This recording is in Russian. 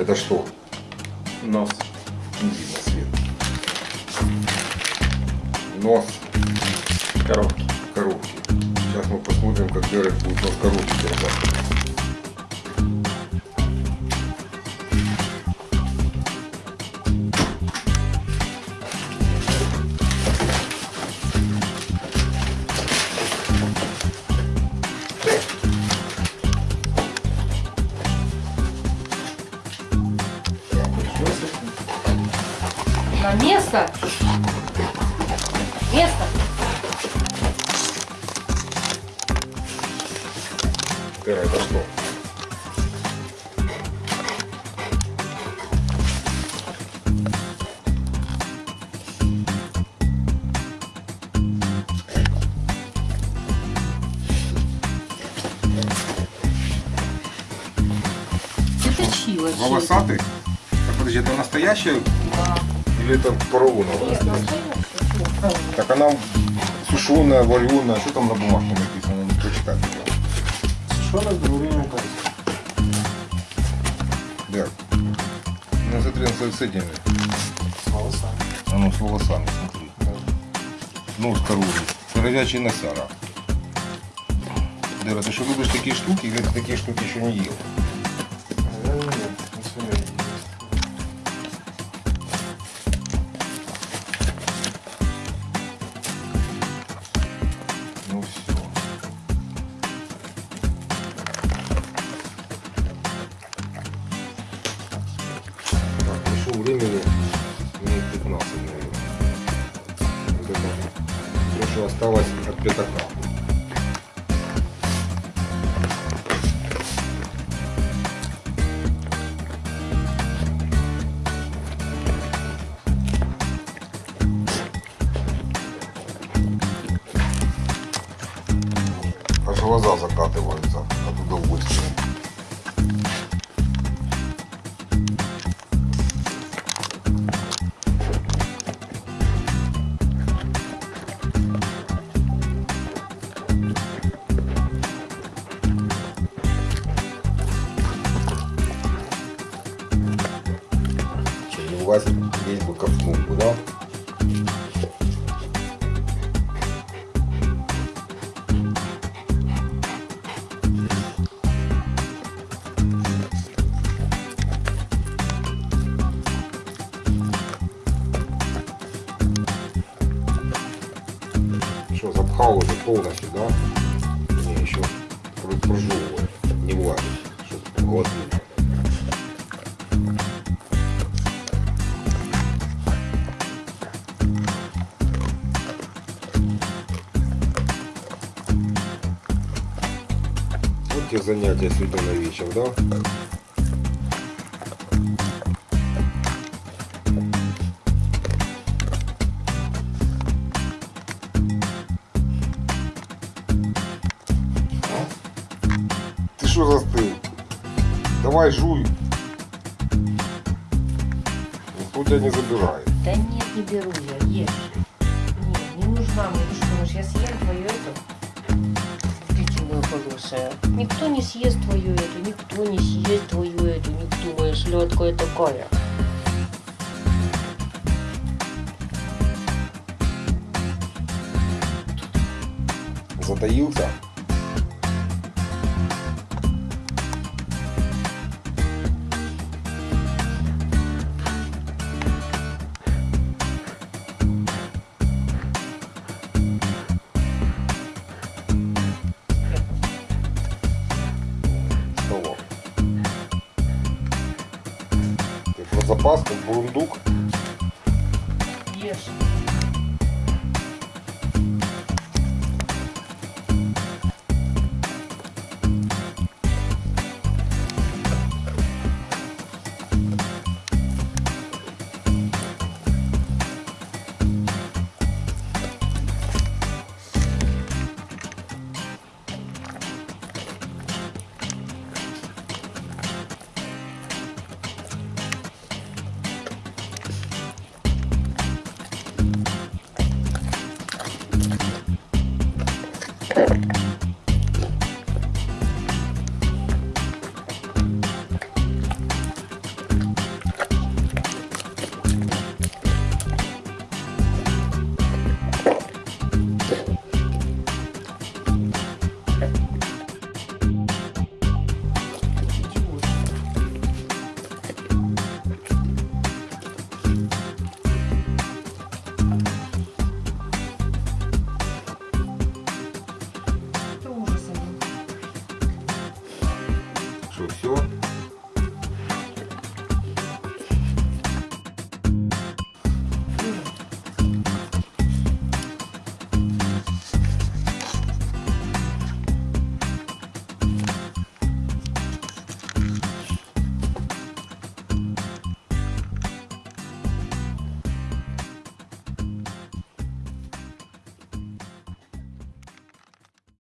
Это что? Нос. Не видно свет. Нос Коробки. коробки. Сейчас мы посмотрим, как Дерек будет нос коробки держать. Место. Место. Дерек, это что? Волосатый? Так, подожди, это настоящая Да. Или это поролоновая? Так она сушеная, вареная. Что там на бумажке написано? Не прочитать. Нас говорим Да. Ну смотри, он с этими. С волосами. А ну с волосами, смотри. Нос коровий. Коровячий носяра. Дера, ты что любишь такие штуки или ты такие штуки еще не ел? Осталось от пятака. Аж глаза закатываются от удовольствия. Влазит весь бы бы, да? Что, запхал уже полностью, да? Не, еще про- прожевывает, не влазит, чтобы глотнуть. Те занятия на вечер, да? Ты что застыл? Давай жуй. Никто тебя не забирает. Да нет, не беру я, ешь. Нет, не нужна мне. Ты что думаешь, я съем твою эту? Птичью хорошая. Никто не съест твою эту, никто не съест твою эту, никто, моя сладкая такая. Затаился? Про запас, как бурундук? Ешь.